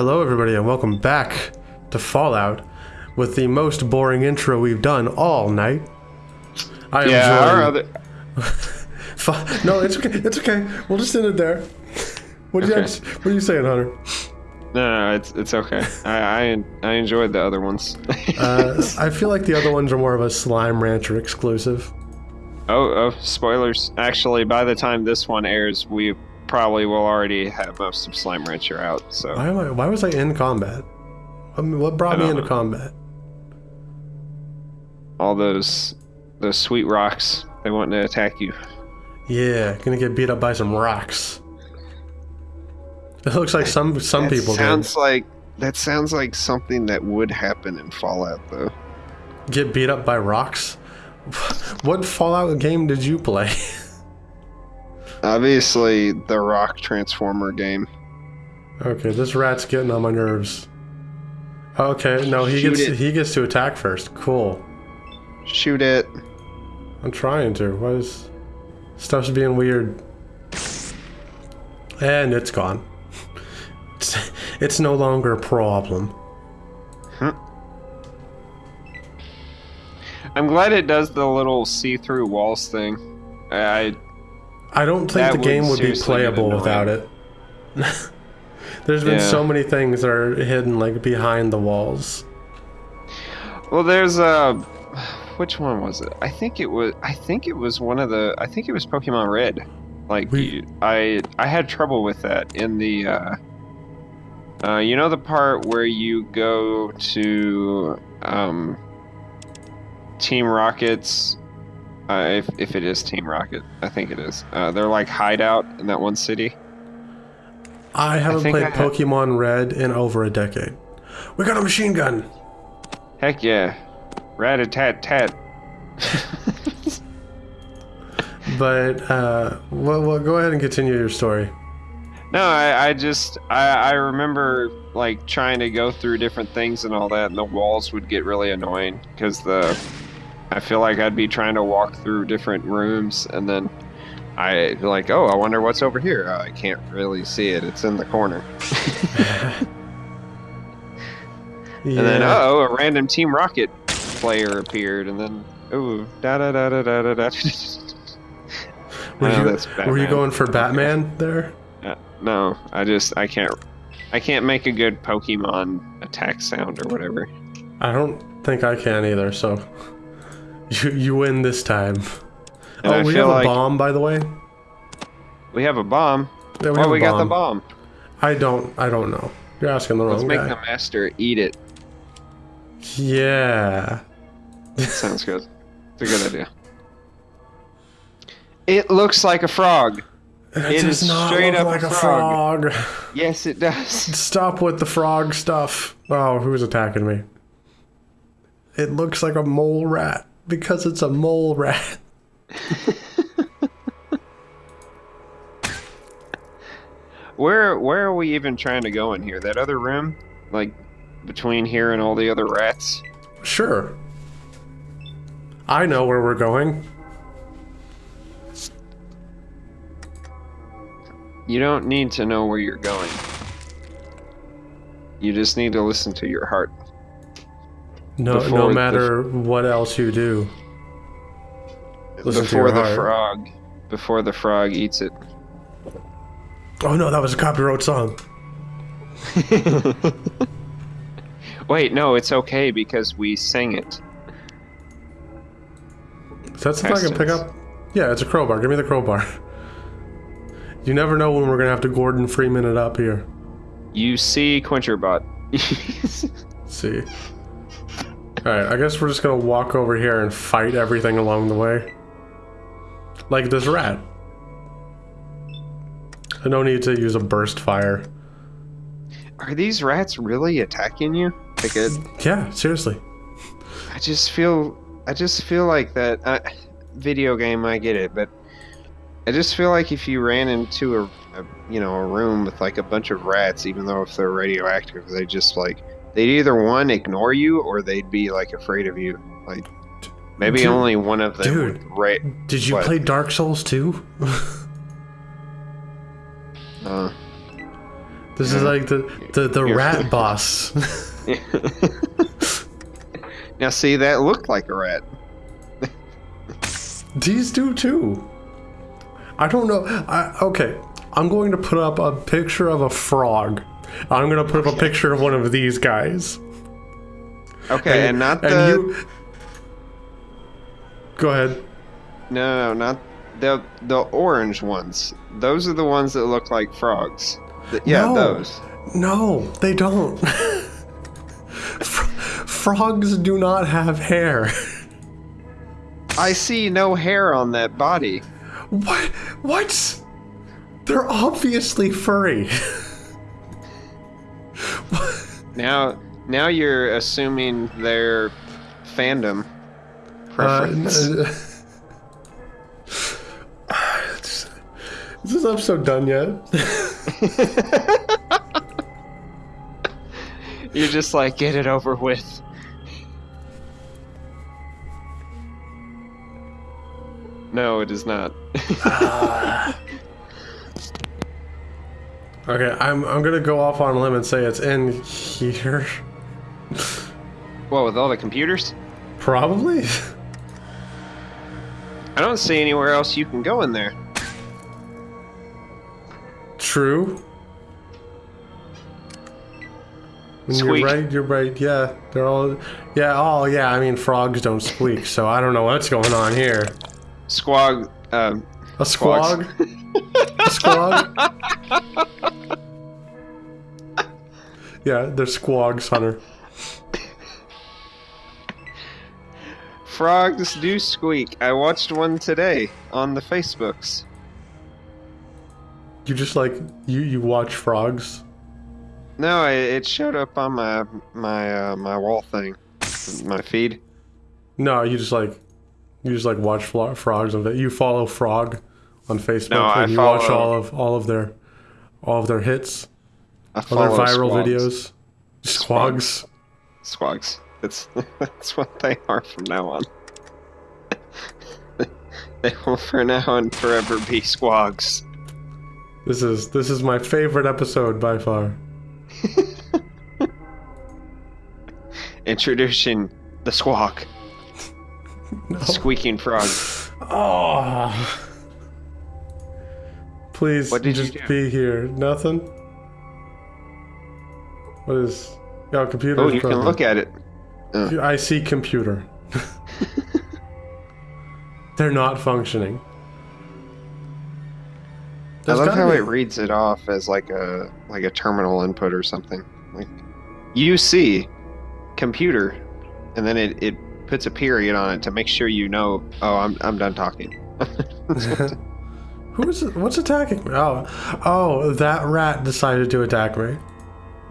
Hello, everybody, and welcome back to Fallout with the most boring intro we've done all night. I am Yeah, our joined- other. No, it's okay. It's okay. We'll just end it there. What, do you Okay. what are you saying, Hunter? No, no, it's it's okay. I I, I enjoyed the other ones. Uh, I feel like the other ones are more of a Slime Rancher exclusive. oh, oh, spoilers! Actually, by the time this one airs, we probably will already have most of Slime Rancher out. So Why am I? Why was I in combat? I mean, what brought me into know. combat? all those those sweet rocks, they want to attack you. Yeah, gonna get beat up by some rocks. It looks like some some That people sounds like that sounds like something that would happen in Fallout, though. get beat up by rocks. What Fallout game did you play? Obviously, the Rock Transformer game. Okay, this rat's getting on my nerves. Okay, no, he Shoot gets it. he gets to attack first. Cool. Shoot it. I'm trying to. What is stuff's being weird. And it's gone. It's, it's no longer a problem. Huh. I'm glad it does the little see-through walls thing. I I don't think That the game would be playable without it. There's been Yeah. so many things that are hidden like behind the walls. Well, there's a. Which one was it? I think it was. I think it was one of the. I think it was Pokemon Red. Like We- I, I had trouble with that in the. Uh, uh, you know the part where you go to um, Team Rocket's. Uh, if if it is Team Rocket, I think it is. Uh, they're like hideout in that one city. I haven't think played I Pokemon Red in over a decade. We got a machine gun. Heck yeah, rat a tat tat. But uh, well, well, go ahead and continue your story. No, I, I just I, I remember like trying to go through different things and all that, and the walls would get really annoying because the I feel like I'd be trying to walk through different rooms and then I like oh I wonder what's over here. Oh, I can't really see it. It's in the corner. Yeah. And then oh a random Team Rocket player appeared, and then oh da da da da da da da. were know you, were you going for Batman there? Uh, no, I just I can't I can't make a good Pokemon attack sound or whatever. I don't think I can either. So you you win this time. And oh, I we have a like bomb, by the way. we have a bomb. Yeah, oh, have a we got the bomb. I don't. I don't know. You're asking the wrong Let's wrong make guy. the master eat it. Yeah. Sounds good. It's a good idea. It looks like a frog. It, It does is not straight look up like a frog. frog. Yes, it does. Stop with the frog stuff. Oh, who's attacking me? It looks like a mole rat because it's a mole rat. Where where are we even trying to go in here? That other room, like between here and all the other rats. Sure. I know where we're going. You don't need to know where you're going. You just need to listen to your heart. No, no the- matter what else you do. Listen before the heart. frog, before the frog eats it. Oh no, that was a copyright song. Wait, no, it's okay because we sang it. Is that something I can pick up? Yeah, it's a crowbar. Give me the crowbar. You never know when we're gonna have to Gordon Freeman it up here. You see Quencherbot. Let's see. Alright, I guess we're just gonna walk over here and fight everything along the way. Like this rat. I no need to use a burst fire. Are these rats really attacking you? Like a, Yeah, seriously. I just feel, I just feel like that. Uh, video game, I get it, but I just feel like if you ran into a, a, you know, a room with like a bunch of rats, even though if they're radioactive, they just like they'd either one ignore you or they'd be like afraid of you. Like maybe Dude- only one of them dude. ra- Did you What? play Dark Souls too? uh, This is like the the, the rat boss. now see that looked like a rat. These do too. I don't know. I, okay, I'm going to put up a picture of a frog. I'm going to put up a oh, picture of one of these guys. Okay, and, not and the you. Go ahead. no, no, not the the orange ones. Those are the ones that look like frogs. Th- yeah, No. those. No, they don't. Fr- frogs do not have hair. I see no hair on that body. What? What? They're obviously furry. Now, now you're assuming their fandom preference. Uh, is this episode done yet? you're just like, get it over with. No, it is not. Okay, I'm I'm gonna go off on a limb and say it's in here. well, with all the computers, Probably. I don't see anywhere else you can go in there. True. And Squeak. You're right. You're right. Yeah, they're all. Yeah. Oh, yeah. I mean, frogs don't squeak, so I don't know what's going on here. Squog, um, A squog. a squog. yeah, they're squogs, Hunter. frogs do squeak. I watched one today on the Facebooks. You just like you you watch frogs. No, it, it showed up on my my uh, my wall thing, my feed. No, you just like you just like watch flo- frogs on. You follow frog on Facebook No, I and you watch all of all of their all of their hits, I all their viral squogs. videos. Squogs. Squogs. That's that's what they are from now on. they will for now and forever be squogs. This is this is my favorite episode by far. Introducing the squawk, No. squeaking frog. Oh. Please What did you just do? be here. Nothing. What is? Yeah, computer. Oh, you can look at it. I see computer. They're not functioning. I love how be- it reads it off as like a like a terminal input or something. Like UC computer, and then it, it puts a period on it to make sure you know. Oh, I'm I'm done talking. Who is? What's attacking me? Oh, oh, that rat decided to attack me.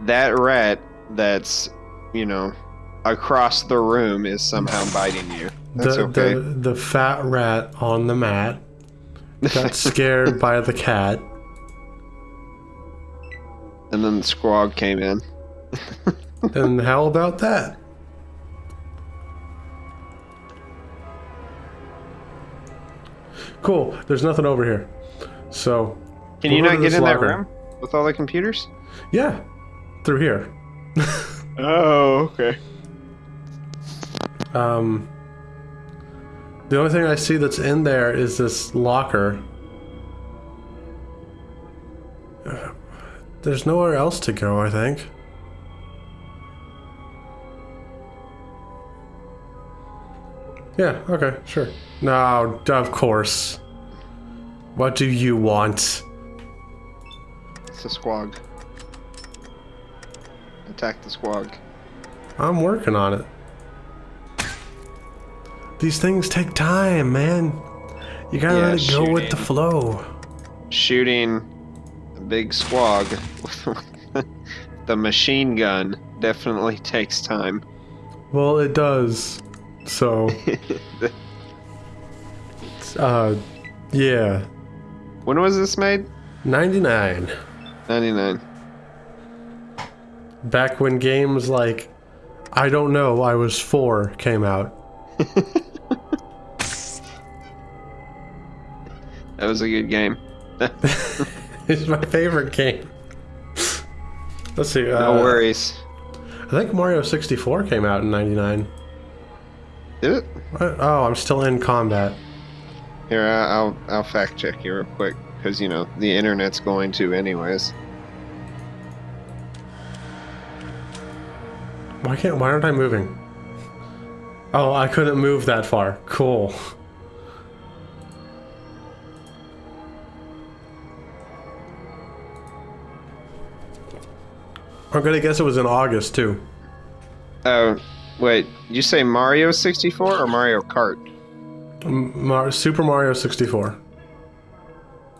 that rat that's you know across the room is somehow biting you. That's the, okay. the the fat rat on the mat got scared by the cat. and then the squog came in. And how about that? Cool. There's nothing over here. So, Can you not get in that locker. room with all the computers? yeah, through here. Oh, okay. Um, the only thing I see that's in there is this locker. Uh, There's nowhere else to go, I think. Yeah, okay, sure. No, of course. What do you want? It's a squog. Attack the squog. I'm working on it. These things take time, man. You gotta Yeah, let it go with the flow. Shooting a big squog with the machine gun definitely takes time. Well, it does. So, uh, yeah. when was this made? 99. 99. Back when games like, I don't know, I was four came out. That was a good game. It's my favorite game. Let's see. Uh, No worries. I think Mario 64 came out in 99. Did it? What? Oh, I'm still in combat. Here, I'll I'll fact check you real quick because you know the internet's going to anyways. Why can't? Why aren't I moving? Oh, I couldn't move that far. Cool. I'm gonna guess it was in August too. Oh, wait. You say Mario 64 or Mario Kart? Mar- Super Mario 64.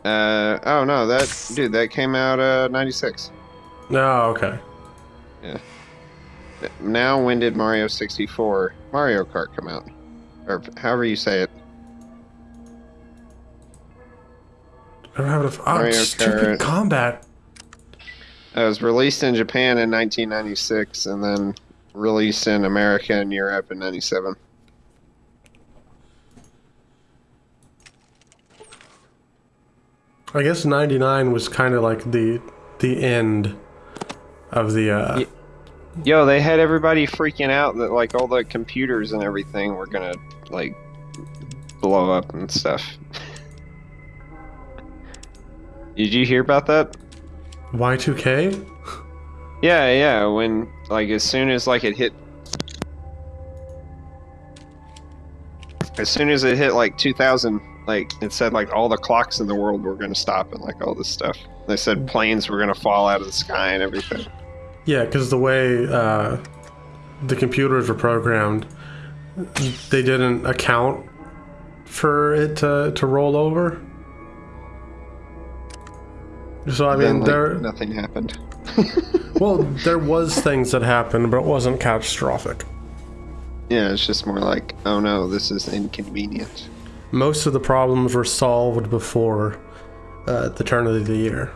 Uh oh no, that dude that came out uh 96. Oh, okay. Yeah. Now when did Mario 64 Mario Kart come out? Or however you say it. I don't have enough. Oh, Mario stupid Kart. combat. It was released in Japan in 1996 and then released in America and Europe in 97. I guess 99 was kind of like the the end of the. Uh, Yo, they had everybody freaking out that like all the computers and everything were gonna like blow up and stuff. Did you hear about that? Y2K? Yeah, yeah. When like as soon as like it hit, as soon as it hit like 2000, like it said like all the clocks in the world were gonna stop and like all this stuff. They said planes were gonna fall out of the sky and everything. Yeah, because the way uh, the computers were programmed, they didn't account for it to, to roll over. So I then mean, like, there nothing happened. well, there was things that happened, but it wasn't catastrophic. Yeah, it's just more like, oh no, this is inconvenient. Most of the problems were solved before uh, the turn of the year.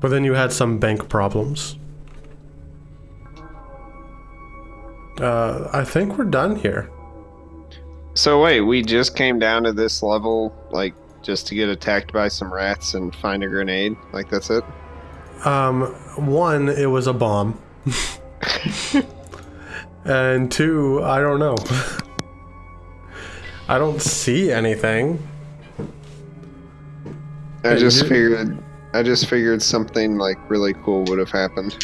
But then you had some bank problems. Uh, I think we're done here. So wait, we just came down to this level, like just to get attacked by some rats and find a grenade. Like that's it. Um, one, it was a bomb. and two, I don't know. I don't see anything. I just figured, I just figured something like really cool would have happened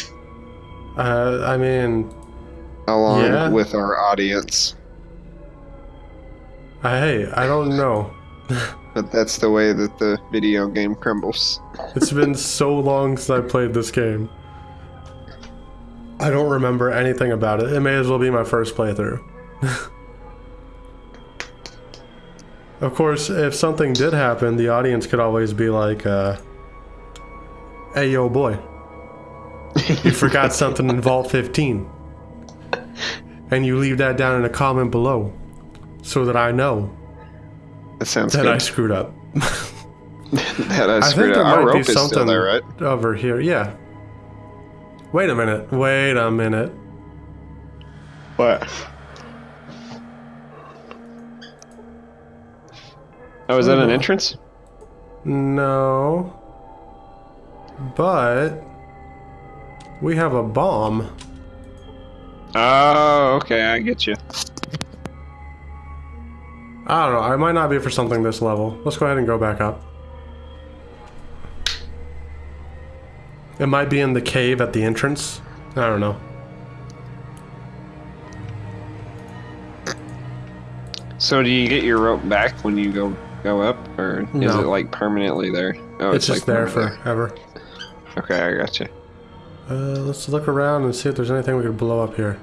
Uh, I mean, along Yeah. with our audience. I, hey, I don't know. But that's the way that the video game crumbles. It's been so long since I played this game. I don't remember anything about it. It may as well be my first playthrough. of course, if something did happen, the audience could always be like, uh, hey, yo, boy, you forgot something in Vault 15. And you leave that down in a comment below so that I know That sounds that good. I screwed up. that I screwed up. I think there up. Our might be rope is still something there, right? over here. Yeah. Wait a minute. Wait a minute. What? Oh, is that an Oh. entrance? No. But we have a bomb. Oh, okay, I get you. I don't know. It might not be for something this level. Let's go ahead and go back up. It might be in the cave at the entrance. I don't know. So, do you get your rope back when you go go up, or is it like permanently there? Oh, It's, just like there forever. Okay, I got you. Uh, let's look around and see if there's anything we could blow up here.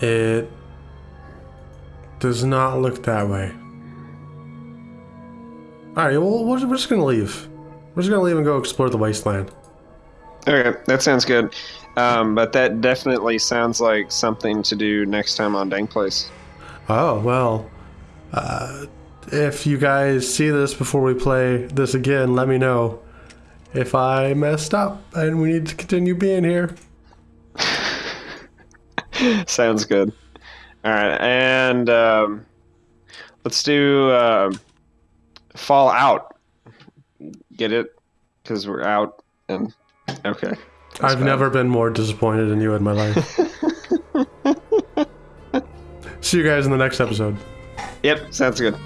It does not look that way. Alright, well, we're we're just gonna leave. We're just gonna leave and go explore the wasteland. Okay, that sounds good. Um, but that definitely sounds like something to do next time on Dang Place. Oh, well. Uh, if you guys see this before we play this again, let me know if I messed up and we need to continue being here. Sounds good. All right, and um, let's do uh, fall out. Get it? Because we're out and okay. I've fine. never been more disappointed in you in my life. See you guys in the next episode. Yep, sounds good.